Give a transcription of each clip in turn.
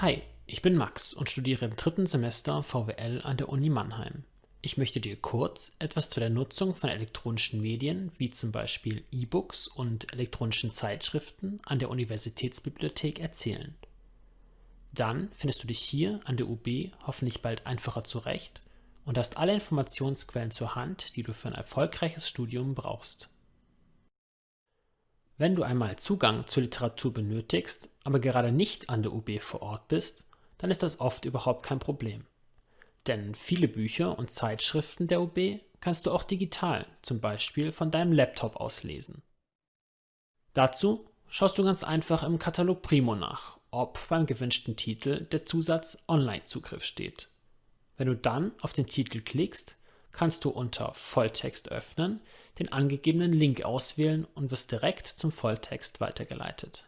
Hi, ich bin Max und studiere im dritten Semester VWL an der Uni Mannheim. Ich möchte dir kurz etwas zu der Nutzung von elektronischen Medien wie zum Beispiel E-Books und elektronischen Zeitschriften an der Universitätsbibliothek erzählen. Dann findest du dich hier an der UB hoffentlich bald einfacher zurecht und hast alle Informationsquellen zur Hand, die du für ein erfolgreiches Studium brauchst. Wenn du einmal Zugang zur Literatur benötigst, aber gerade nicht an der UB vor Ort bist, dann ist das oft überhaupt kein Problem. Denn viele Bücher und Zeitschriften der UB kannst du auch digital, zum Beispiel von deinem Laptop aus lesen. Dazu schaust du ganz einfach im Katalog Primo nach, ob beim gewünschten Titel der Zusatz Online-Zugriff steht. Wenn du dann auf den Titel klickst, kannst du unter Volltext öffnen den angegebenen Link auswählen und wirst direkt zum Volltext weitergeleitet.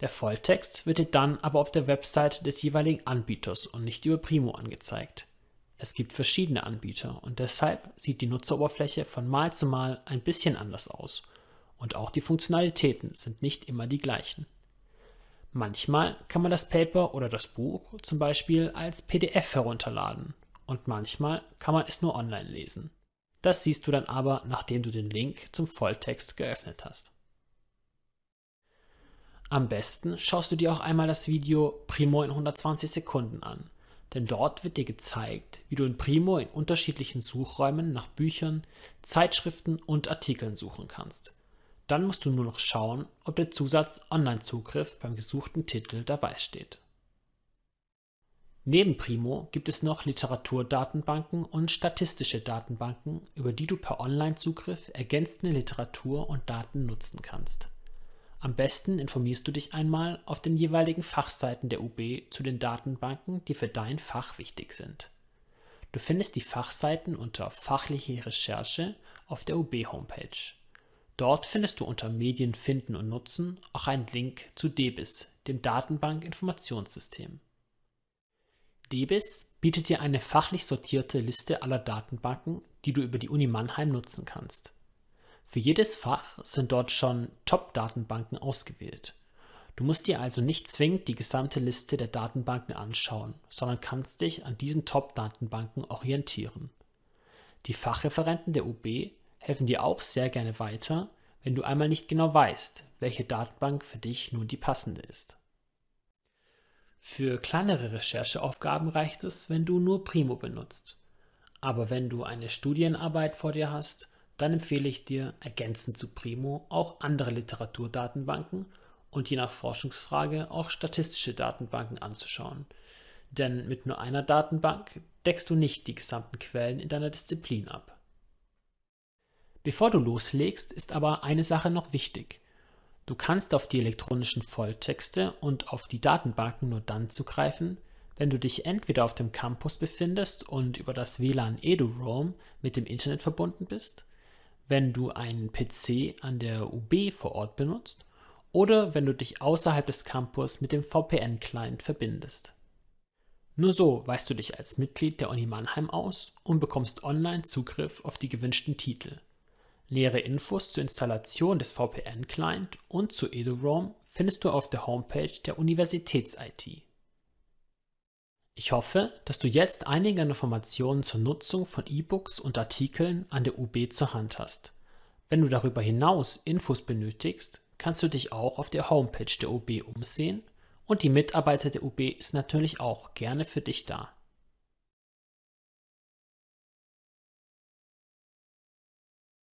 Der Volltext wird dir dann aber auf der Website des jeweiligen Anbieters und nicht über Primo angezeigt. Es gibt verschiedene Anbieter und deshalb sieht die Nutzeroberfläche von Mal zu Mal ein bisschen anders aus und auch die Funktionalitäten sind nicht immer die gleichen. Manchmal kann man das Paper oder das Buch zum Beispiel als PDF herunterladen und manchmal kann man es nur online lesen. Das siehst du dann aber, nachdem du den Link zum Volltext geöffnet hast. Am besten schaust du dir auch einmal das Video Primo in 120 Sekunden an, denn dort wird dir gezeigt, wie du in Primo in unterschiedlichen Suchräumen nach Büchern, Zeitschriften und Artikeln suchen kannst. Dann musst du nur noch schauen, ob der Zusatz Online-Zugriff beim gesuchten Titel dabei steht. Neben Primo gibt es noch Literaturdatenbanken und statistische Datenbanken, über die du per Online-Zugriff ergänzende Literatur und Daten nutzen kannst. Am besten informierst du dich einmal auf den jeweiligen Fachseiten der UB zu den Datenbanken, die für dein Fach wichtig sind. Du findest die Fachseiten unter Fachliche Recherche auf der UB-Homepage. Dort findest du unter Medien finden und nutzen auch einen Link zu DEBIS, dem Datenbank-Informationssystem. DBIS bietet dir eine fachlich sortierte Liste aller Datenbanken, die du über die Uni Mannheim nutzen kannst. Für jedes Fach sind dort schon Top-Datenbanken ausgewählt. Du musst dir also nicht zwingend die gesamte Liste der Datenbanken anschauen, sondern kannst dich an diesen Top-Datenbanken orientieren. Die Fachreferenten der UB helfen dir auch sehr gerne weiter, wenn du einmal nicht genau weißt, welche Datenbank für dich nun die passende ist. Für kleinere Rechercheaufgaben reicht es, wenn du nur Primo benutzt. Aber wenn du eine Studienarbeit vor dir hast, dann empfehle ich dir, ergänzend zu Primo auch andere Literaturdatenbanken und je nach Forschungsfrage auch statistische Datenbanken anzuschauen. Denn mit nur einer Datenbank deckst du nicht die gesamten Quellen in deiner Disziplin ab. Bevor du loslegst, ist aber eine Sache noch wichtig. Du kannst auf die elektronischen Volltexte und auf die Datenbanken nur dann zugreifen, wenn du dich entweder auf dem Campus befindest und über das WLAN EduRoam mit dem Internet verbunden bist, wenn du einen PC an der UB vor Ort benutzt oder wenn du dich außerhalb des Campus mit dem VPN-Client verbindest. Nur so weißt du dich als Mitglied der Uni Mannheim aus und bekommst online Zugriff auf die gewünschten Titel. Nähere Infos zur Installation des VPN-Client und zu EduRoam findest du auf der Homepage der Universitäts-IT. Ich hoffe, dass du jetzt einige Informationen zur Nutzung von E-Books und Artikeln an der UB zur Hand hast. Wenn du darüber hinaus Infos benötigst, kannst du dich auch auf der Homepage der UB umsehen und die Mitarbeiter der UB ist natürlich auch gerne für dich da.